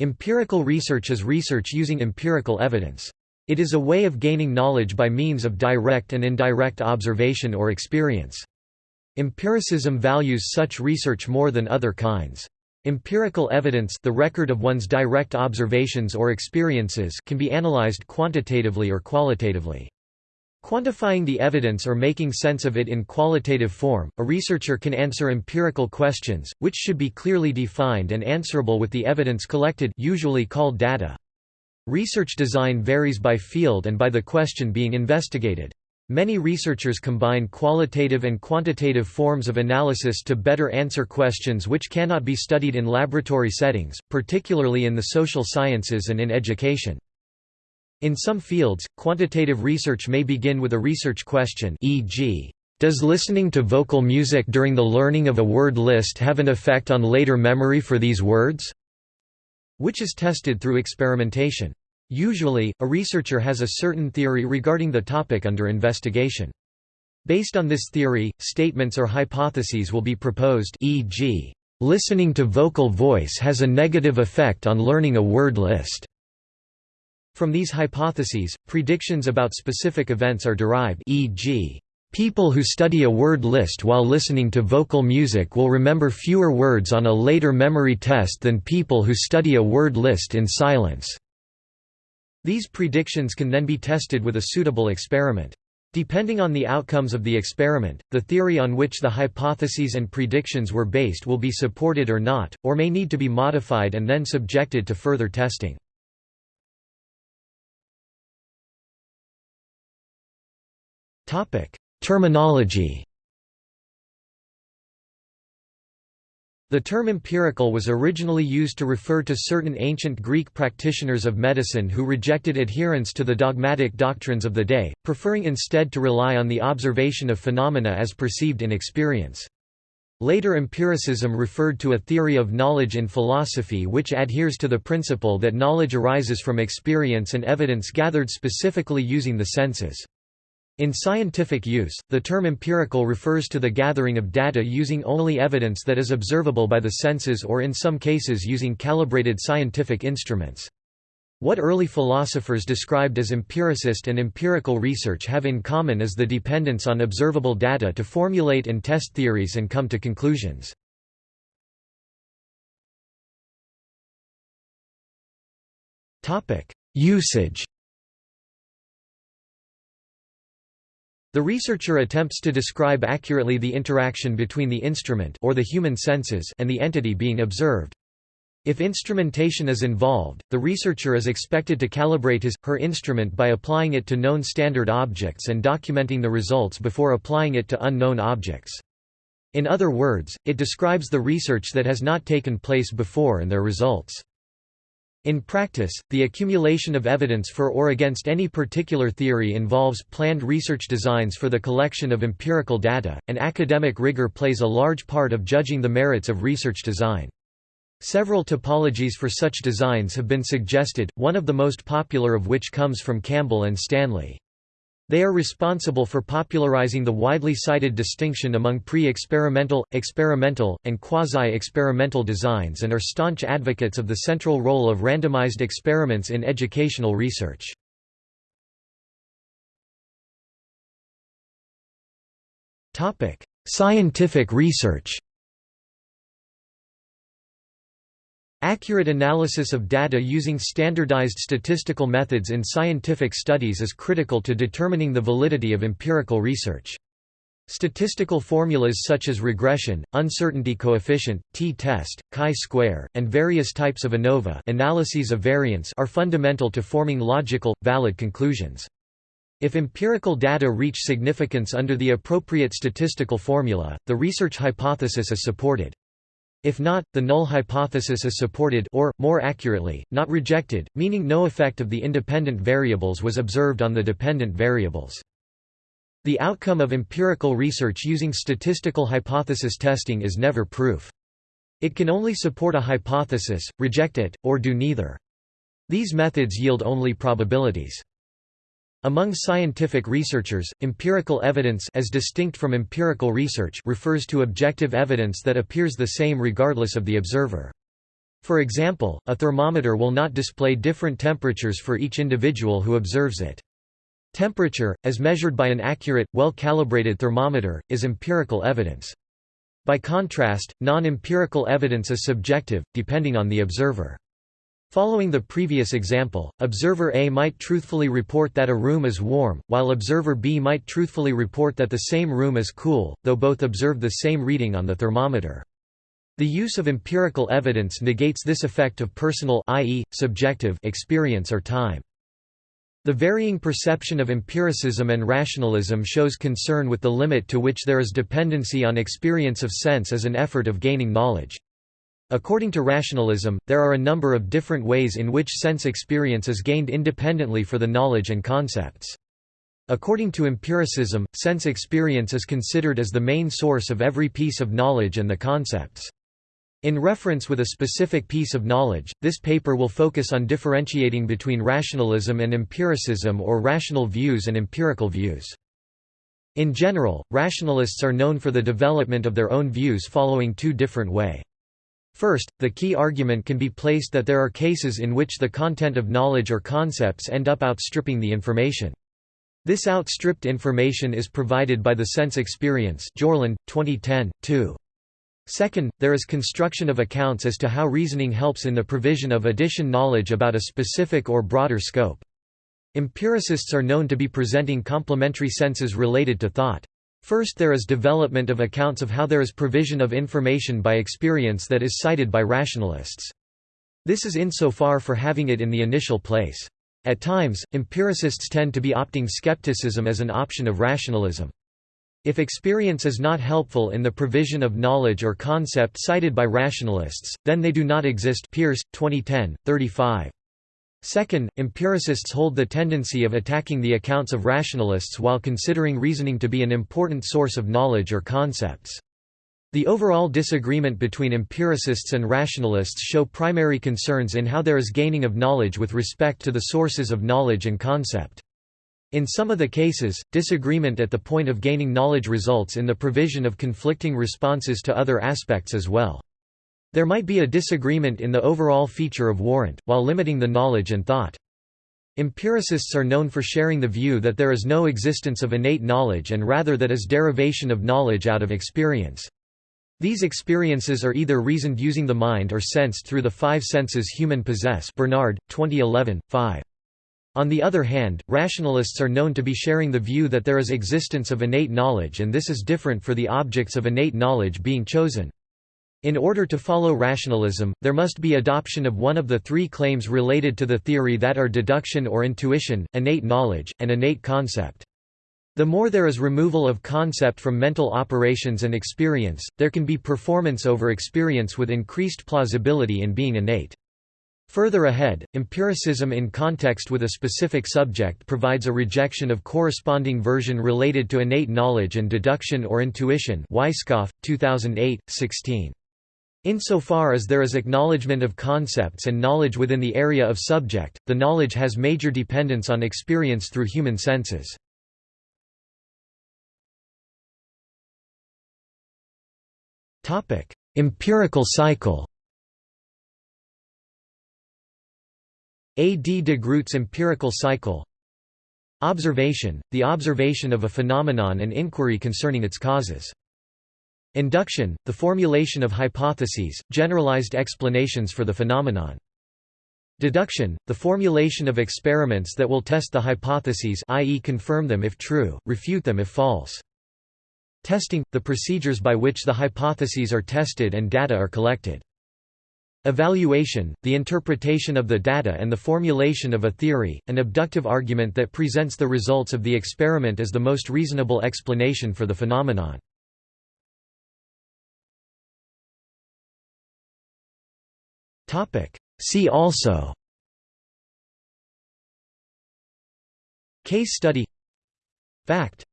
Empirical research is research using empirical evidence. It is a way of gaining knowledge by means of direct and indirect observation or experience. Empiricism values such research more than other kinds. Empirical evidence the record of one's direct observations or experiences can be analyzed quantitatively or qualitatively. Quantifying the evidence or making sense of it in qualitative form, a researcher can answer empirical questions, which should be clearly defined and answerable with the evidence collected usually called data. Research design varies by field and by the question being investigated. Many researchers combine qualitative and quantitative forms of analysis to better answer questions which cannot be studied in laboratory settings, particularly in the social sciences and in education. In some fields, quantitative research may begin with a research question e.g., does listening to vocal music during the learning of a word list have an effect on later memory for these words? which is tested through experimentation. Usually, a researcher has a certain theory regarding the topic under investigation. Based on this theory, statements or hypotheses will be proposed e.g., listening to vocal voice has a negative effect on learning a word list. From these hypotheses, predictions about specific events are derived e.g., people who study a word list while listening to vocal music will remember fewer words on a later memory test than people who study a word list in silence. These predictions can then be tested with a suitable experiment. Depending on the outcomes of the experiment, the theory on which the hypotheses and predictions were based will be supported or not, or may need to be modified and then subjected to further testing. Topic: Terminology. The term empirical was originally used to refer to certain ancient Greek practitioners of medicine who rejected adherence to the dogmatic doctrines of the day, preferring instead to rely on the observation of phenomena as perceived in experience. Later empiricism referred to a theory of knowledge in philosophy which adheres to the principle that knowledge arises from experience and evidence gathered specifically using the senses. In scientific use, the term empirical refers to the gathering of data using only evidence that is observable by the senses or in some cases using calibrated scientific instruments. What early philosophers described as empiricist and empirical research have in common is the dependence on observable data to formulate and test theories and come to conclusions. Usage The researcher attempts to describe accurately the interaction between the instrument or the human senses and the entity being observed. If instrumentation is involved, the researcher is expected to calibrate his, her instrument by applying it to known standard objects and documenting the results before applying it to unknown objects. In other words, it describes the research that has not taken place before and their results. In practice, the accumulation of evidence for or against any particular theory involves planned research designs for the collection of empirical data, and academic rigor plays a large part of judging the merits of research design. Several typologies for such designs have been suggested, one of the most popular of which comes from Campbell and Stanley. They are responsible for popularizing the widely cited distinction among pre-experimental, experimental, and quasi-experimental designs and are staunch advocates of the central role of randomized experiments in educational research. Scientific research Accurate analysis of data using standardized statistical methods in scientific studies is critical to determining the validity of empirical research. Statistical formulas such as regression, uncertainty coefficient, t-test, chi-square, and various types of ANOVA analyses of variance are fundamental to forming logical, valid conclusions. If empirical data reach significance under the appropriate statistical formula, the research hypothesis is supported. If not, the null hypothesis is supported or, more accurately, not rejected, meaning no effect of the independent variables was observed on the dependent variables. The outcome of empirical research using statistical hypothesis testing is never proof. It can only support a hypothesis, reject it, or do neither. These methods yield only probabilities. Among scientific researchers, empirical evidence as distinct from empirical research refers to objective evidence that appears the same regardless of the observer. For example, a thermometer will not display different temperatures for each individual who observes it. Temperature, as measured by an accurate, well-calibrated thermometer, is empirical evidence. By contrast, non-empirical evidence is subjective, depending on the observer. Following the previous example, observer A might truthfully report that a room is warm, while observer B might truthfully report that the same room is cool, though both observed the same reading on the thermometer. The use of empirical evidence negates this effect of personal i.e., subjective experience or time. The varying perception of empiricism and rationalism shows concern with the limit to which there is dependency on experience of sense as an effort of gaining knowledge. According to rationalism, there are a number of different ways in which sense experience is gained independently for the knowledge and concepts. According to empiricism, sense experience is considered as the main source of every piece of knowledge and the concepts. In reference with a specific piece of knowledge, this paper will focus on differentiating between rationalism and empiricism or rational views and empirical views. In general, rationalists are known for the development of their own views following two different way. First, the key argument can be placed that there are cases in which the content of knowledge or concepts end up outstripping the information. This outstripped information is provided by the sense experience Jorlund, 2010, 2. Second, there is construction of accounts as to how reasoning helps in the provision of addition knowledge about a specific or broader scope. Empiricists are known to be presenting complementary senses related to thought. First there is development of accounts of how there is provision of information by experience that is cited by rationalists. This is insofar for having it in the initial place. At times, empiricists tend to be opting skepticism as an option of rationalism. If experience is not helpful in the provision of knowledge or concept cited by rationalists, then they do not exist Pearce, 2010, 35. Second, empiricists hold the tendency of attacking the accounts of rationalists while considering reasoning to be an important source of knowledge or concepts. The overall disagreement between empiricists and rationalists show primary concerns in how there is gaining of knowledge with respect to the sources of knowledge and concept. In some of the cases, disagreement at the point of gaining knowledge results in the provision of conflicting responses to other aspects as well. There might be a disagreement in the overall feature of warrant, while limiting the knowledge and thought. Empiricists are known for sharing the view that there is no existence of innate knowledge and rather that is derivation of knowledge out of experience. These experiences are either reasoned using the mind or sensed through the five senses human possess Bernard, 2011, 5. On the other hand, rationalists are known to be sharing the view that there is existence of innate knowledge and this is different for the objects of innate knowledge being chosen. In order to follow rationalism, there must be adoption of one of the three claims related to the theory that are deduction or intuition, innate knowledge, and innate concept. The more there is removal of concept from mental operations and experience, there can be performance over experience with increased plausibility in being innate. Further ahead, empiricism in context with a specific subject provides a rejection of corresponding version related to innate knowledge and deduction or intuition Weisskopf, 2008, 16. Insofar as there is acknowledgement of concepts and knowledge within the area of subject, the knowledge has major dependence on experience through human senses. Empirical cycle A. D. de Groot's empirical cycle Observation, the observation of a phenomenon and inquiry concerning its causes. Induction, the formulation of hypotheses, generalized explanations for the phenomenon. Deduction, the formulation of experiments that will test the hypotheses i.e. confirm them if true, refute them if false. Testing, the procedures by which the hypotheses are tested and data are collected. Evaluation, the interpretation of the data and the formulation of a theory, an abductive argument that presents the results of the experiment as the most reasonable explanation for the phenomenon. See also Case study Fact